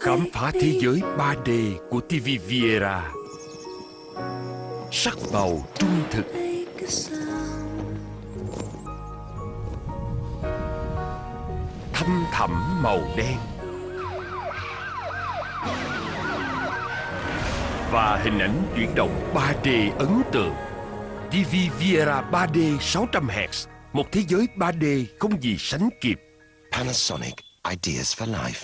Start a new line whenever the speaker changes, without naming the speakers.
Khám phá thế giới 3D của TV Viera. Sắc màu trung thực. Thâm thẳm màu đen. Và hình ảnh chuyển động 3D ấn tượng. TV Viera 3D 600Hz Một thế giới 3D không gì sánh kịp.
Panasonic Ideas for Life.